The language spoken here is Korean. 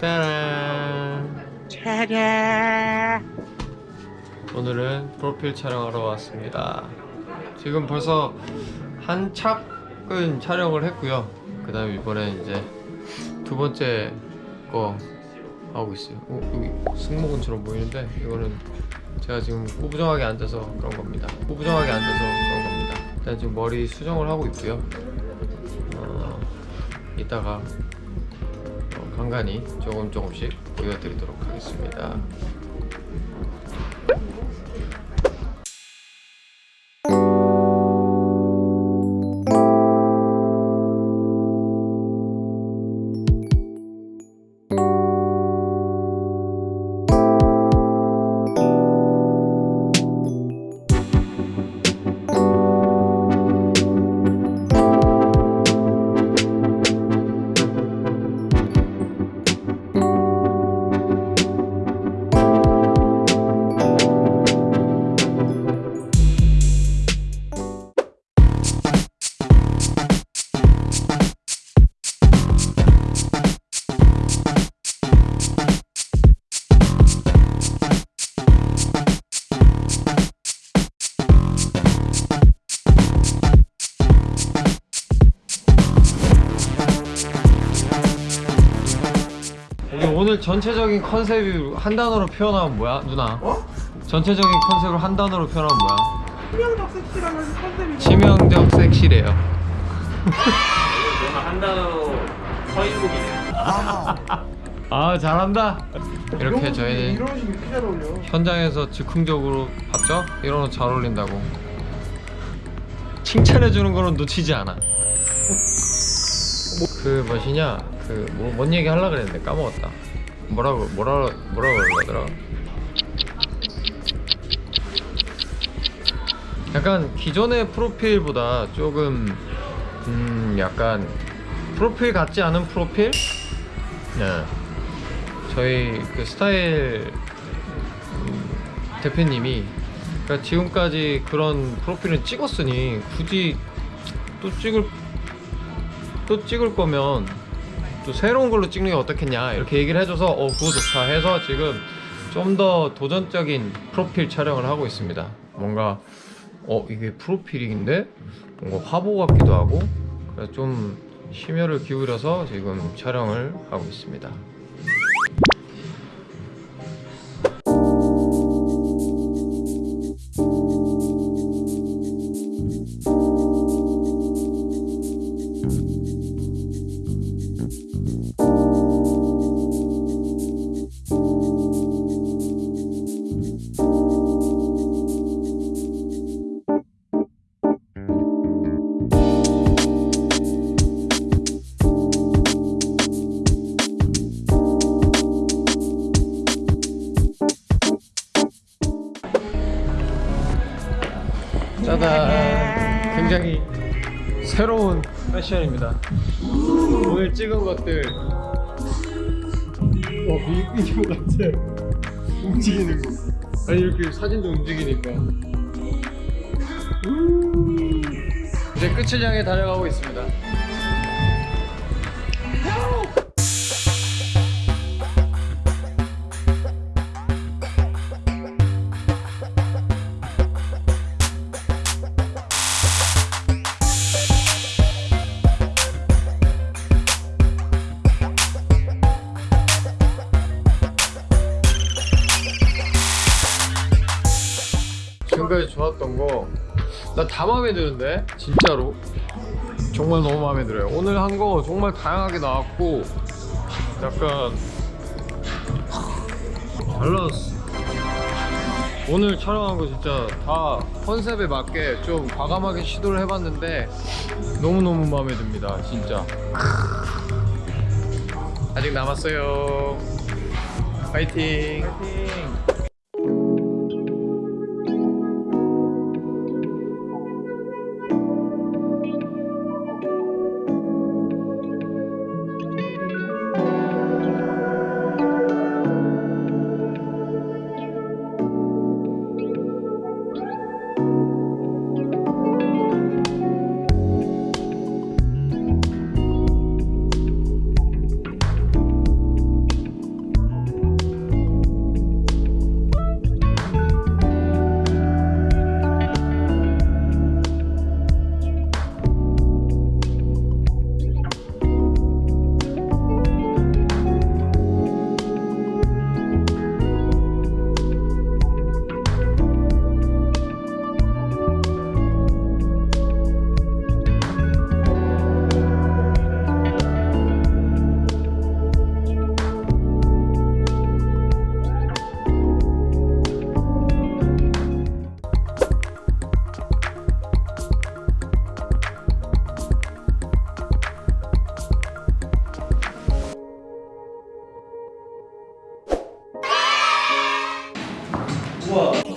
따란. 차례. 오늘은 프로필 촬영하러 왔습니다. 지금 벌써 한 착은 촬영을 했고요. 그 다음에 이번에 이제 두 번째 거 하고 있어요. 어, 여기 승모근처럼 보이는데 이거는 제가 지금 꾸부정하게 앉아서 그런 겁니다. 꾸부정하게 앉아서 그런 겁니다. 일단 지금 머리 수정을 하고 있고요. 어, 이따가 어, 간간히 조금 조금씩 보여드리도록 하겠습니다 오늘 전체적인 컨셉이 한 단어로 표현하면 뭐야 누나? 전체적인 컨셉을 한 단어로 표현하면 뭐야? 치명적 섹시라는 컨셉이 치명적 섹시래요. 내가 한 단어로 서인국이네. 아 잘한다. 이렇게 저희는 이런 식이 이렇게 잘 어울려. 현장에서 즉흥적으로 봤죠? 이런 거잘 어울린다고. 칭찬해주는 거는 놓치지 않아. 그 뭐시냐? 그뭔 뭔 얘기 하려고 그랬는데 까먹었다 뭐라고 뭐라 뭐라고 그러더라 약간 기존의 프로필보다 조금 음 약간 프로필 같지 않은 프로필? 네 저희 그 스타일 음, 대표님이 그러니까 지금까지 그런 프로필을 찍었으니 굳이 또 찍을 또 찍을 거면 또 새로운 걸로 찍는 게 어떻겠냐? 이렇게 얘기를 해줘서 어 그거 좋다 해서 지금 좀 더 도전적인 프로필 촬영을 하고 있습니다. 뭔가 어 이게 프로필인데? 뭔가 화보 같기도 하고 좀 심혈을 기울여서 지금 촬영을 하고 있습니다 짜잔 굉장히 새로운 패션입니다. 오늘 찍은 것들. 와 뮤직비디오 같아 움직이는 거. 아니 이렇게 사진도 움직이니까. 우. 이제 끝을 향해 달려가고 있습니다 지금까지 좋았던 거. 나 다 마음에 드는데 진짜로. 정말 너무 마음에 들어요. 오늘 한 거 정말 다양하게 나왔고 약간 잘 나왔어. 오늘 촬영한 거 진짜 다 컨셉에 맞게 좀 과감하게 시도를 해봤는데 너무너무 마음에 듭니다 진짜. 아직 남았어요. 파이팅. 파이팅 우와